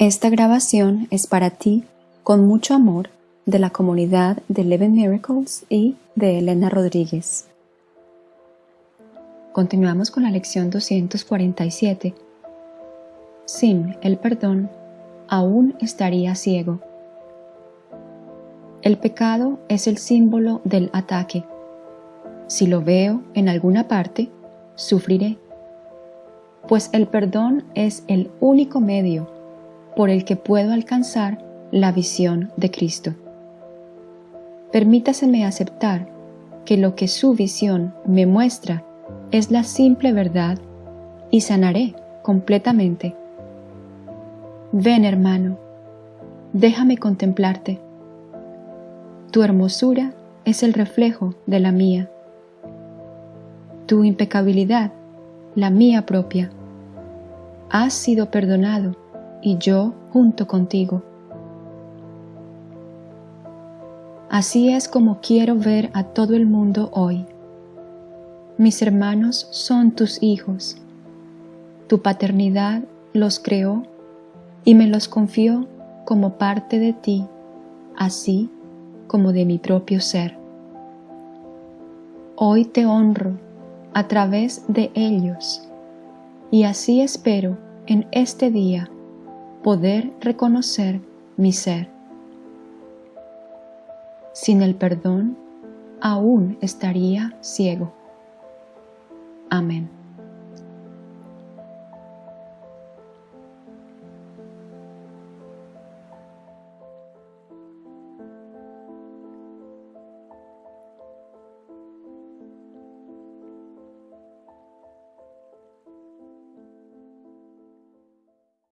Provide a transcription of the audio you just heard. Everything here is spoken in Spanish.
Esta grabación es para ti, con mucho amor, de la comunidad de Eleven Miracles y de Elena Rodríguez. Continuamos con la lección 247. Sin el perdón, aún estaría ciego. El pecado es el símbolo del ataque. Si lo veo en alguna parte, sufriré, pues el perdón es el único medio por el que puedo alcanzar la visión de Cristo. Permítaseme aceptar que lo que su visión me muestra es la simple verdad y sanaré completamente. Ven hermano, déjame contemplarte. Tu hermosura es el reflejo de la mía. Tu impecabilidad, la mía propia. Has sido perdonado y yo junto contigo. Así es como quiero ver a todo el mundo hoy. Mis hermanos son tus hijos. Tu paternidad los creó y me los confió como parte de ti, así como de mi propio ser. Hoy te honro a través de ellos y así espero en este día poder reconocer mi ser. Sin el perdón, aún estaría ciego. Amén.